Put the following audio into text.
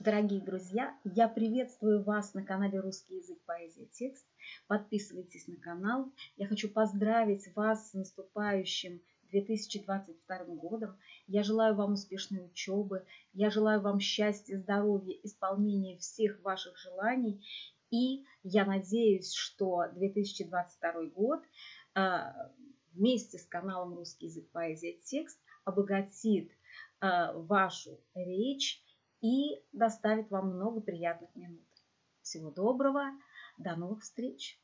Дорогие друзья, я приветствую вас на канале «Русский язык, поэзия, текст». Подписывайтесь на канал. Я хочу поздравить вас с наступающим 2022 годом. Я желаю вам успешной учебы. Я желаю вам счастья, здоровья, исполнения всех ваших желаний. И я надеюсь, что 2022 год а, вместе с каналом «Русский язык, поэзия, текст» обогатит а, вашу речь, и доставит вам много приятных минут. Всего доброго, до новых встреч!